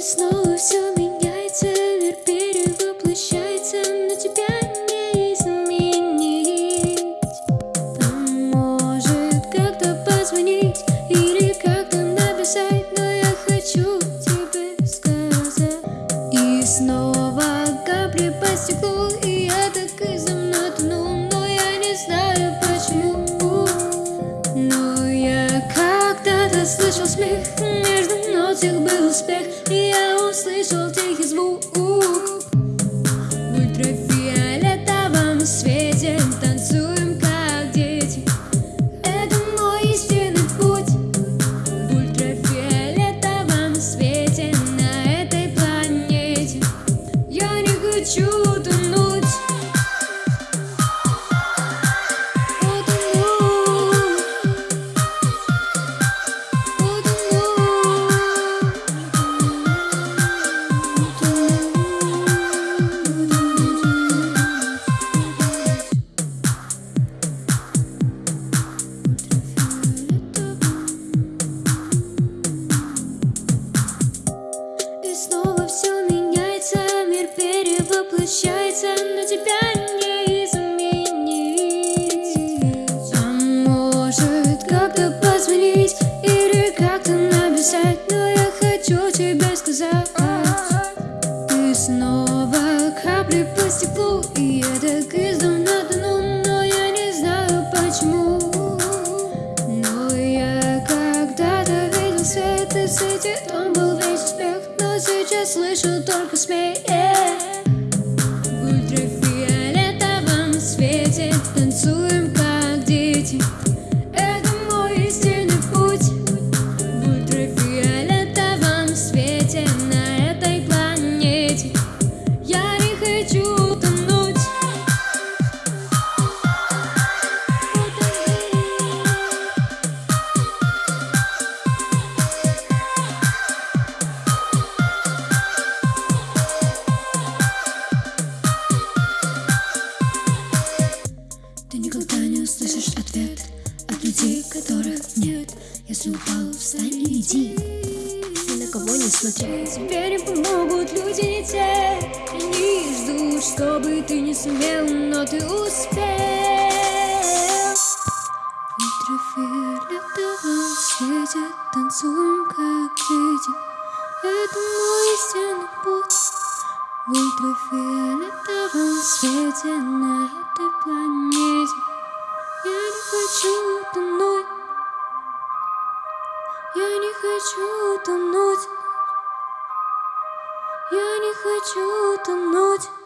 И снова все меняется, мир перевоплощается, но тебя не изменить. Может как-то позвонить или как-то написать, но я хочу тебе сказать. И снова капли по стеклу, и я так и земной тону, но я не знаю почему. Но я когда-то слышал смех их был успех И я услышал тихий звук В ультрафиолетовом перевоплощается, но тебя не изменить. А может как-то позвонить или как-то написать, но я хочу тебе сказать. Ты снова капли по стеклу, и когда-то видел свет, и в свете он был весь успех, но сейчас слышу только смех. На этой планете. Я не хочу тонуть. Ты никогда не услышишь ответ от людей, которых нет. Если упал, встань и иди. Кого не смотри Тебе не помогут люди не те. Они ждут, чтобы ты не сумел, но ты успел. В ультрафиолетовом свете танцуем как дети Это мой истинный путь. В ультрафиолетовом свете на этой планете. Я не хочу хочу тонуть, я не хочу тонуть.